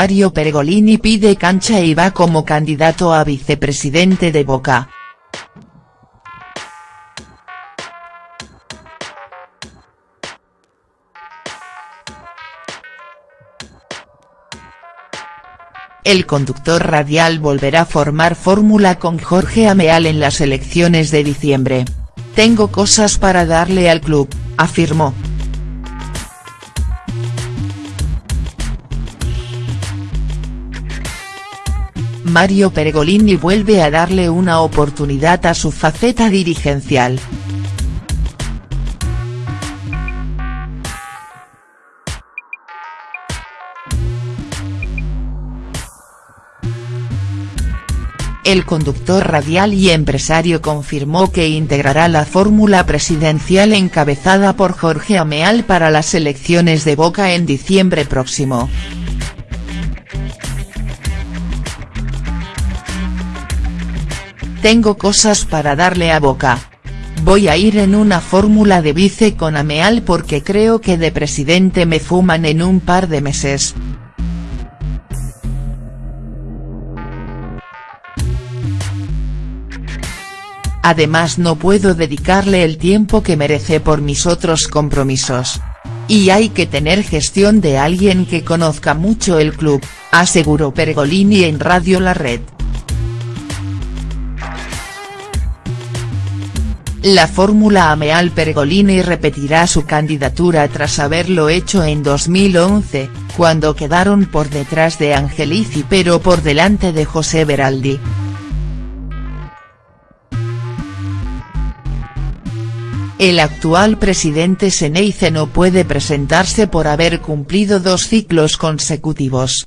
Mario Pergolini pide cancha y va como candidato a vicepresidente de Boca. El conductor radial volverá a formar fórmula con Jorge Ameal en las elecciones de diciembre. Tengo cosas para darle al club, afirmó. Mario Pergolini vuelve a darle una oportunidad a su faceta dirigencial. El conductor radial y empresario confirmó que integrará la fórmula presidencial encabezada por Jorge Ameal para las elecciones de Boca en diciembre próximo. Tengo cosas para darle a Boca. Voy a ir en una fórmula de vice con Ameal porque creo que de presidente me fuman en un par de meses. Además no puedo dedicarle el tiempo que merece por mis otros compromisos. Y hay que tener gestión de alguien que conozca mucho el club, aseguró Pergolini en Radio La Red. La fórmula Ameal Pergolini repetirá su candidatura tras haberlo hecho en 2011, cuando quedaron por detrás de Angelici pero por delante de José Beraldi. El actual presidente Seneice no puede presentarse por haber cumplido dos ciclos consecutivos.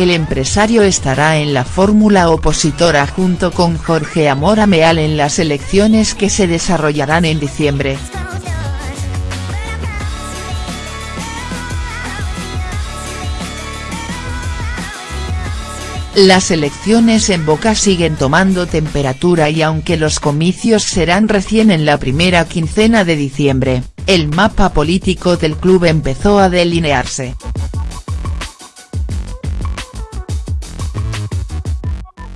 El empresario estará en la fórmula opositora junto con Jorge Amor Ameal en las elecciones que se desarrollarán en diciembre. Las elecciones en Boca siguen tomando temperatura y aunque los comicios serán recién en la primera quincena de diciembre, el mapa político del club empezó a delinearse.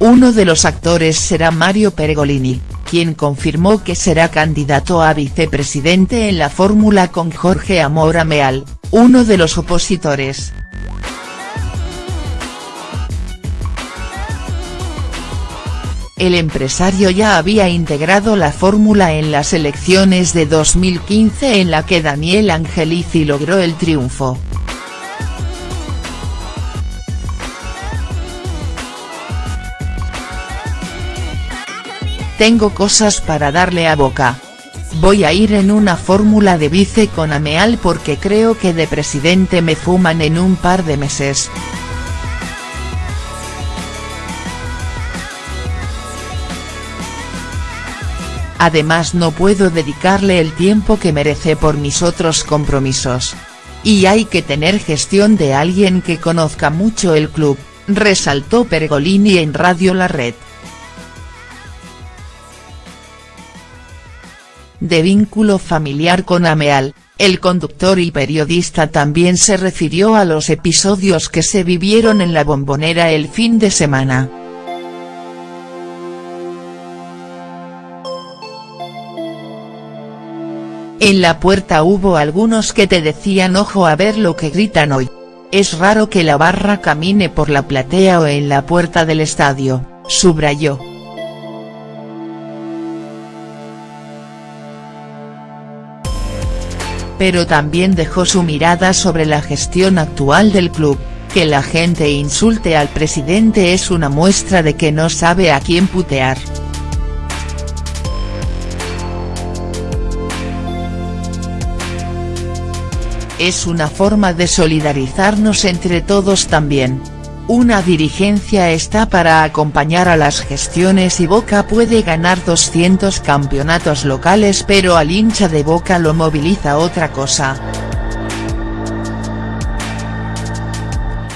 Uno de los actores será Mario Pergolini, quien confirmó que será candidato a vicepresidente en la fórmula con Jorge Amor Ameal, uno de los opositores. El empresario ya había integrado la fórmula en las elecciones de 2015 en la que Daniel Angelici logró el triunfo. Tengo cosas para darle a Boca. Voy a ir en una fórmula de vice con Ameal porque creo que de presidente me fuman en un par de meses. Además no puedo dedicarle el tiempo que merece por mis otros compromisos. Y hay que tener gestión de alguien que conozca mucho el club, resaltó Pergolini en Radio La Red. De vínculo familiar con Ameal, el conductor y periodista también se refirió a los episodios que se vivieron en la bombonera el fin de semana. En la puerta hubo algunos que te decían ojo a ver lo que gritan hoy. Es raro que la barra camine por la platea o en la puerta del estadio, subrayó. Pero también dejó su mirada sobre la gestión actual del club, que la gente insulte al presidente es una muestra de que no sabe a quién putear. Es una forma de solidarizarnos entre todos también. Una dirigencia está para acompañar a las gestiones y Boca puede ganar 200 campeonatos locales pero al hincha de Boca lo moviliza otra cosa.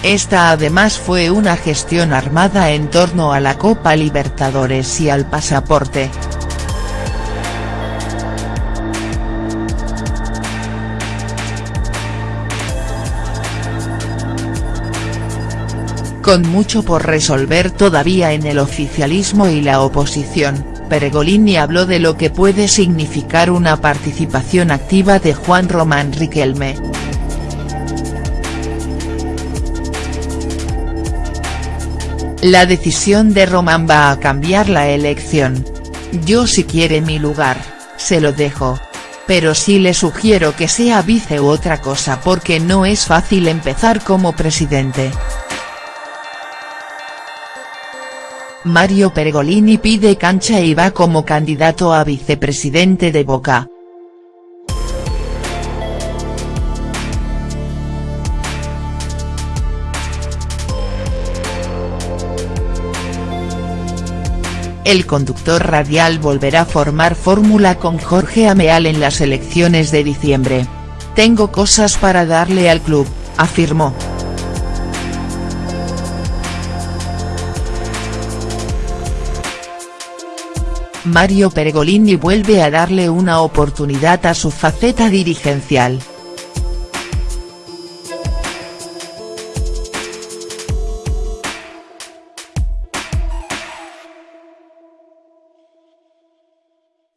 Esta además fue una gestión armada en torno a la Copa Libertadores y al pasaporte. Con mucho por resolver todavía en el oficialismo y la oposición, Pergolini habló de lo que puede significar una participación activa de Juan Román Riquelme. La decisión de Román va a cambiar la elección. Yo si quiere mi lugar, se lo dejo. Pero sí le sugiero que sea vice u otra cosa porque no es fácil empezar como presidente. Mario Pergolini pide cancha y va como candidato a vicepresidente de Boca. El conductor radial volverá a formar fórmula con Jorge Ameal en las elecciones de diciembre. Tengo cosas para darle al club, afirmó. Mario Pergolini vuelve a darle una oportunidad a su faceta dirigencial.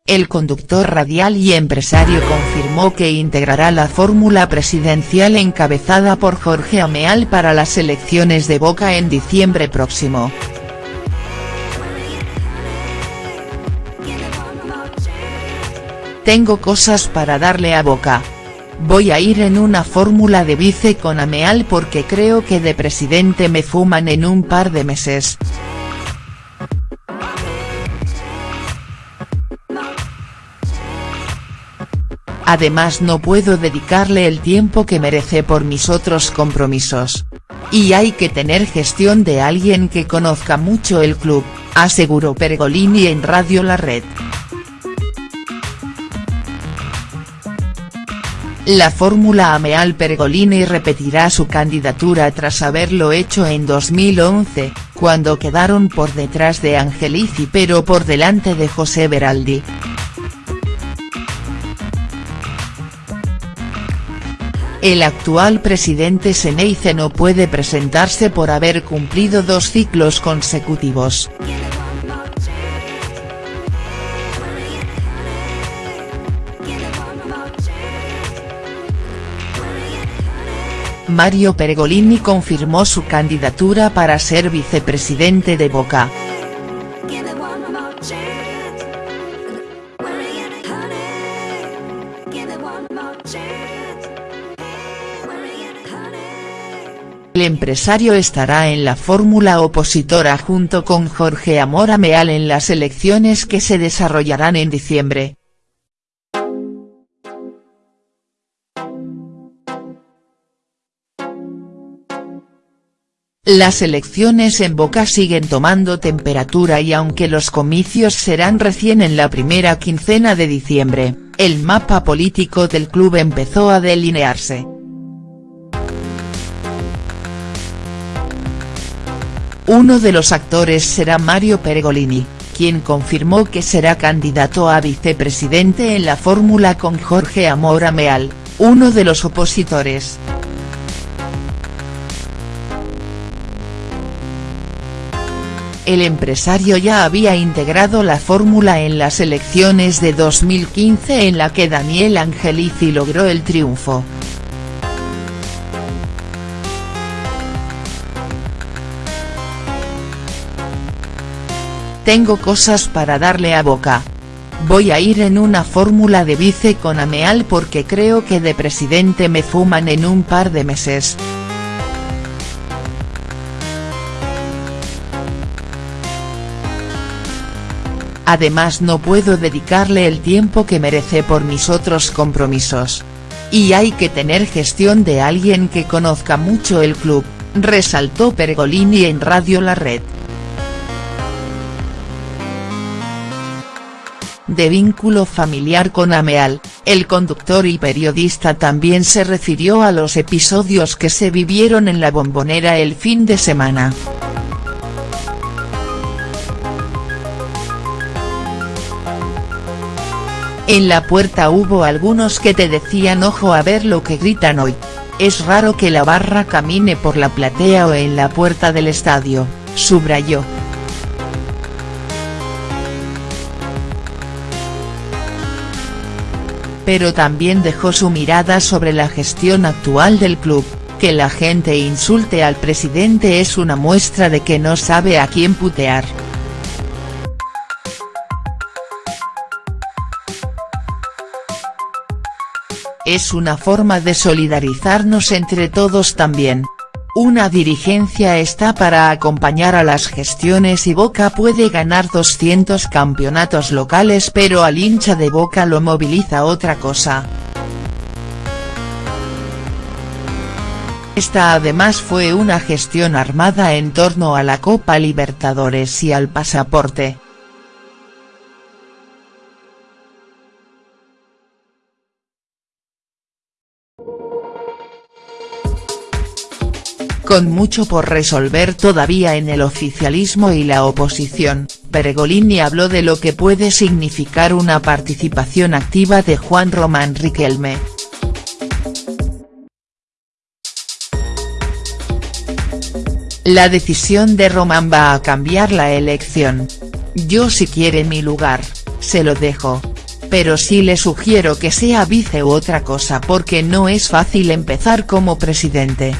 El conductor radial y empresario confirmó que integrará la fórmula presidencial encabezada por Jorge Ameal para las elecciones de Boca en diciembre próximo. Tengo cosas para darle a Boca. Voy a ir en una fórmula de vice con Ameal porque creo que de presidente me fuman en un par de meses. Además no puedo dedicarle el tiempo que merece por mis otros compromisos. Y hay que tener gestión de alguien que conozca mucho el club, aseguró Pergolini en Radio La Red. La fórmula Ameal Pergolini repetirá su candidatura tras haberlo hecho en 2011, cuando quedaron por detrás de Angelici pero por delante de José Beraldi. El actual presidente Seneice no puede presentarse por haber cumplido dos ciclos consecutivos. Mario Pergolini confirmó su candidatura para ser vicepresidente de Boca. El empresario estará en la fórmula opositora junto con Jorge Amor Ameal en las elecciones que se desarrollarán en diciembre. Las elecciones en Boca siguen tomando temperatura y aunque los comicios serán recién en la primera quincena de diciembre, el mapa político del club empezó a delinearse. Uno de los actores será Mario Pergolini, quien confirmó que será candidato a vicepresidente en la fórmula con Jorge Amora Meal, uno de los opositores. El empresario ya había integrado la fórmula en las elecciones de 2015 en la que Daniel Angelici logró el triunfo. Tengo cosas para darle a Boca. Voy a ir en una fórmula de vice con Ameal porque creo que de presidente me fuman en un par de meses. Además no puedo dedicarle el tiempo que merece por mis otros compromisos. Y hay que tener gestión de alguien que conozca mucho el club, resaltó Pergolini en Radio La Red. de vínculo familiar con Ameal, el conductor y periodista también se refirió a los episodios que se vivieron en la bombonera el fin de semana. En la puerta hubo algunos que te decían ojo a ver lo que gritan hoy. Es raro que la barra camine por la platea o en la puerta del estadio, subrayó. pero también dejó su mirada sobre la gestión actual del club, que la gente insulte al presidente es una muestra de que no sabe a quién putear. Es una forma de solidarizarnos entre todos también, una dirigencia está para acompañar a las gestiones y Boca puede ganar 200 campeonatos locales pero al hincha de Boca lo moviliza otra cosa. Esta además fue una gestión armada en torno a la Copa Libertadores y al pasaporte. Con mucho por resolver todavía en el oficialismo y la oposición, Pergolini habló de lo que puede significar una participación activa de Juan Román Riquelme. La decisión de Román va a cambiar la elección. Yo si quiere mi lugar, se lo dejo. Pero sí le sugiero que sea vice u otra cosa porque no es fácil empezar como presidente.